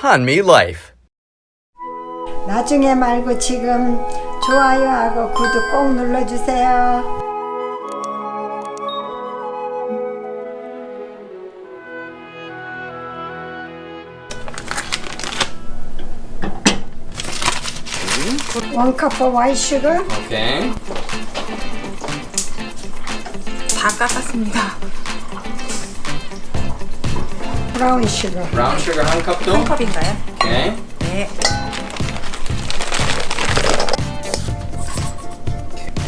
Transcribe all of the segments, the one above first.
한미 Life. 나중에 말고 지금 좋아요하고 구독 꼭 눌러주세요. 원 cup of white sugar, 오케이. 다 깎았습니다. Brown sugar. 브라운 슈거 한 컵도. 한 컵인가요? 오케이. 네.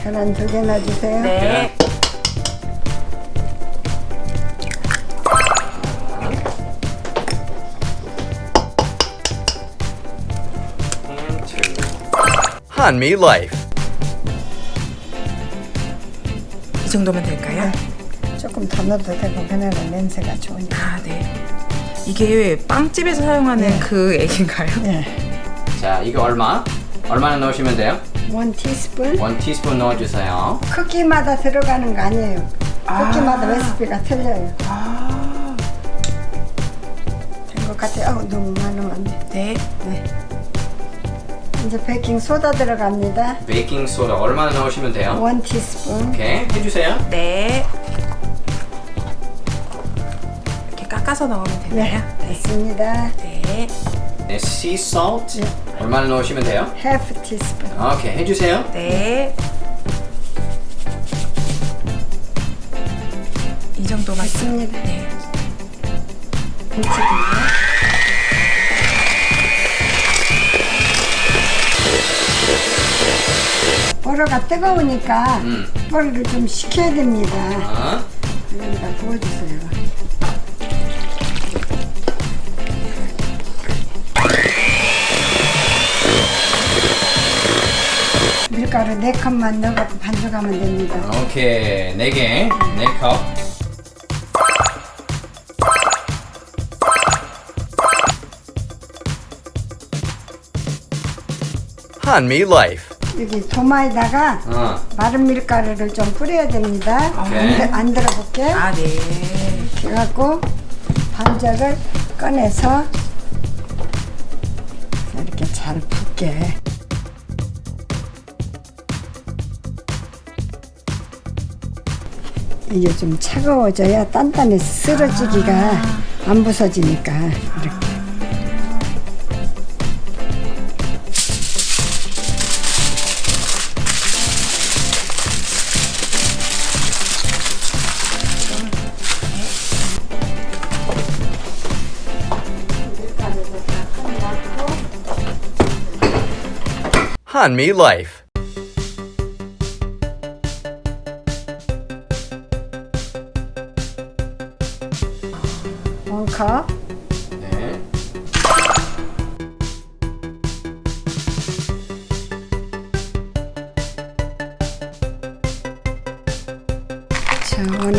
계란 두개 넣어주세요. 네. Two. 한미 Life. 이 정도면 될까요? 조금 더 넣어도 되고 그날은 냄새가 좋으니까. 아, 네. 이게 빵집에서 사용하는 네. 그 액인가요? 네. 자, 이거 얼마? 얼마나 넣으시면 돼요? 원 티스푼. 원 티스푼 넣어주세요. 크기마다 들어가는 거 아니에요. 크기마다 레시피가 틀려요. 아, 된것 같아요. 어우, 너무 많으면 안 돼. 네. 네. 이제 베이킹 소다 들어갑니다. 베이킹 소다 얼마나 넣으시면 돼요? 원 티스푼. 오케이. 해주세요. 네. 깎아서 넣으면 네, 되나요? 됐습니다. 네. 네, sea salt 얼마나 넣으시면 돼요? half 티스푼. 오케이. 해주세요. 네. 이 정도만 됐습니다. 네. 김치입니다. 보로가 뜨거우니까 음. 보로를 좀 식혀야 됩니다. 어? 여기다 부어주세요. 밀가루 4컵만 넣어갖고 반죽하면 됩니다. 오케이. 네 개. 네 컵. 한미 Life. 여기 도마에다가 어. 마른 밀가루를 좀 뿌려야 됩니다. 오케이. 안, 들어볼게. 아, 네. 그래갖고 반죽을 꺼내서 이렇게 잘 붓게. 이게 좀 차가워져야 단단해서 쓰러지기가 안 부서지니까 이렇게. 한미. 원컵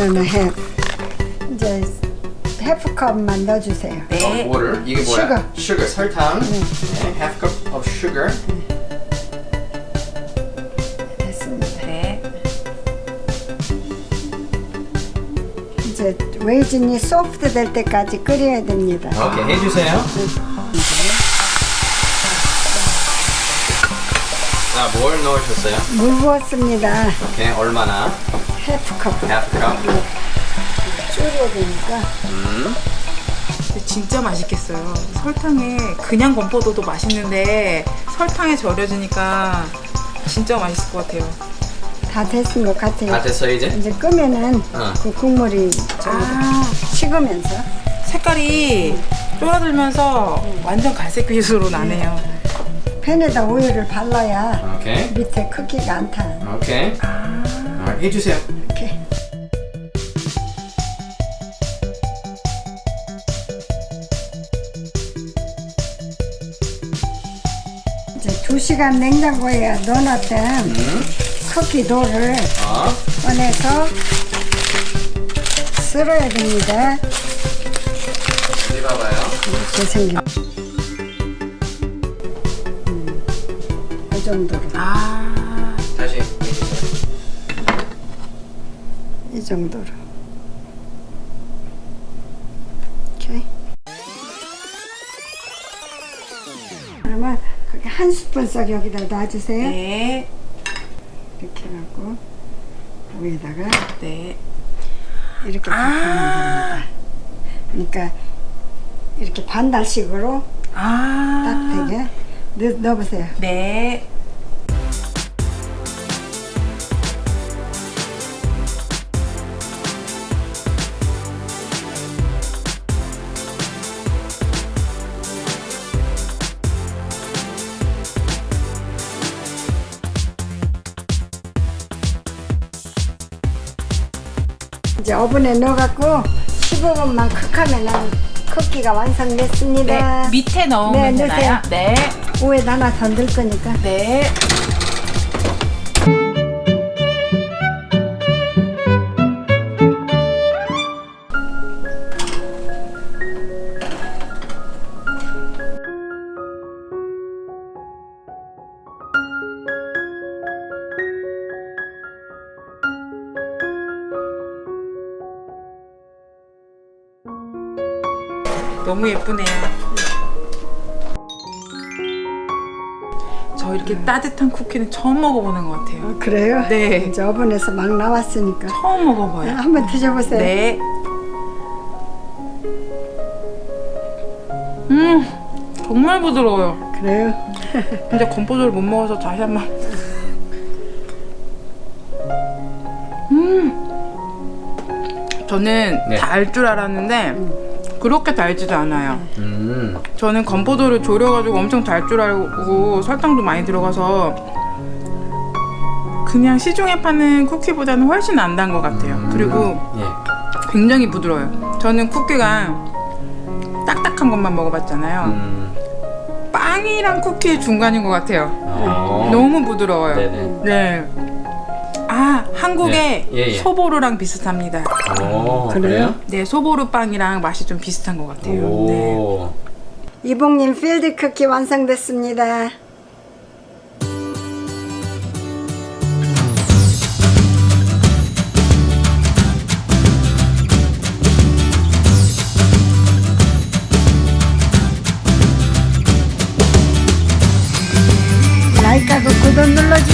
자, 원하는 해 이제 해프컵 만 넣어주세요. 네. 어, water. 이게 뭐야? Sugar. sugar. 설탕. 네. half cup of sugar. 됐습니다. 네. 이제 레이진이 소프트 될 때까지 끓여야 됩니다. 오케이. 해주세요. 자, 뭘 넣으셨어요? 물 부었습니다. 오케이. 얼마나? 해프컵 half cup. 졸여야 되니까 근데 진짜 맛있겠어요. 설탕에 그냥 건포도도 맛있는데 설탕에 절여지니까 진짜 맛있을 것 같아요. 다 됐은 것 같아요. 다 됐어 이제? 이제 끄면은 어. 그 국물이 저기 아, 식으면서 색깔이 쫄아들면서 완전 갈색 빛으로 나네요. 팬에다 오일을 발라야 오케이. 밑에 크기가 안 타. 오케이. 아, 해주세요. 이렇게 이제 두 시간 냉장고에 넣어놨던 음. 쿠키 도를 어. 꺼내서 쓸어야 됩니다. 어디 봐봐요. 이렇게 생긴. 음, 이 정도로. 아, 이 정도로. 오케이. 스푼 씩 여기다 놔주세요. 네. 이렇게 해갖고 위에다가 네. 이렇게 아. 덮으면 됩니다. 그러니까 이렇게 반달식으로 아. 딱 되게 넣, 넣어보세요. 네. 이제 오븐에 넣어갖고 15분만 쿡하면은 쿠키가 완성됐습니다. 네. 밑에 넣으면 네, 되나요? 네. 위에다 하나 더 넣을 거니까. 네. 너무 예쁘네요. 저 이렇게 따뜻한 쿠키는 처음 먹어보는 것 같아요. 어, 그래요? 네. 이제 오븐에서 막 나왔으니까 처음 먹어봐요. 한번 드셔보세요. 네. 음, 정말 부드러워요. 그래요? 근데 건포도를 못 먹어서 다시 한번. 음, 저는 네. 달줄 알았는데 그렇게 달지도 않아요. 음. 저는 건포도를 졸여가지고 엄청 달 줄 알고 설탕도 많이 들어가서 그냥 시중에 파는 쿠키보다는 훨씬 안 단 것 같아요. 그리고 예. 굉장히 부드러워요. 저는 쿠키가 딱딱한 것만 먹어봤잖아요. 음. 빵이랑 쿠키의 중간인 것 같아요. 어. 너무 부드러워요. 네네. 네. 아, 한국의 네. 예, 예. 소보루랑 비슷합니다. 오, 그래요? 네, 소보루 빵이랑 맛이 좀 비슷한 것 같아요. 네. 오. 이봉님 필드 쿠키 완성됐습니다. 라이크하고 구독 눌러주세요.